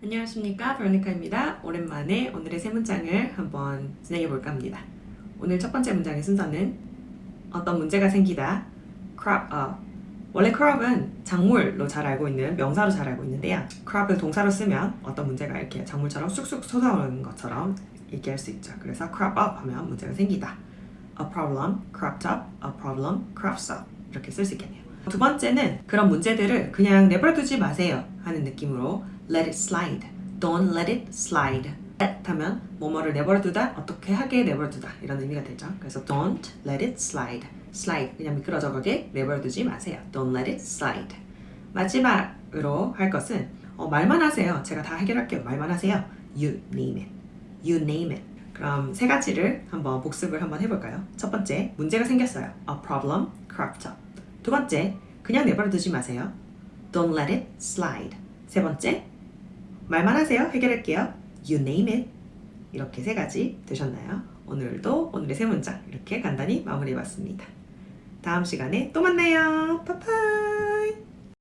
안녕하십니까 베로니카입니다. 오랜만에 오늘의 세 문장을 한번 진행해 볼까 합니다. 오늘 첫 번째 문장의 순서는 어떤 문제가 생기다 crop up 원래 crop은 작물로 잘 알고 있는 명사로 잘 알고 있는데요. crop을 동사로 쓰면 어떤 문제가 이렇게 작물처럼 쑥쑥 솟아오르는 것처럼 얘기할 수 있죠. 그래서 crop up 하면 문제가 생기다. a problem cropped up, a problem crops up 이렇게 쓸 수 있겠네요. 두 번째는 그런 문제들을 그냥 내버려두지 마세요 하는 느낌으로 let it slide, don't let it slide let 하면 뭐뭐를 내버려두다, 어떻게 하게 내버려두다 이런 의미가 되죠. 그래서 don't let it slide, slide 그냥 미끄러져 가게 내버려두지 마세요. don't let it slide 마지막으로 할 것은 어, 말만 하세요. 제가 다 해결할게요. 말만 하세요. you name it, you name it 그럼 세 가지를 한번 복습을 한번 해볼까요? 첫 번째, 문제가 생겼어요. A problem cropped up. 두 번째, 그냥 내버려 두지 마세요. Don't let it slide. 세 번째, 말만 하세요. 해결할게요. You name it. 이렇게 세 가지 되셨나요? 오늘도 오늘의 세 문장 이렇게 간단히 마무리해봤습니다. 다음 시간에 또 만나요. 바이바이.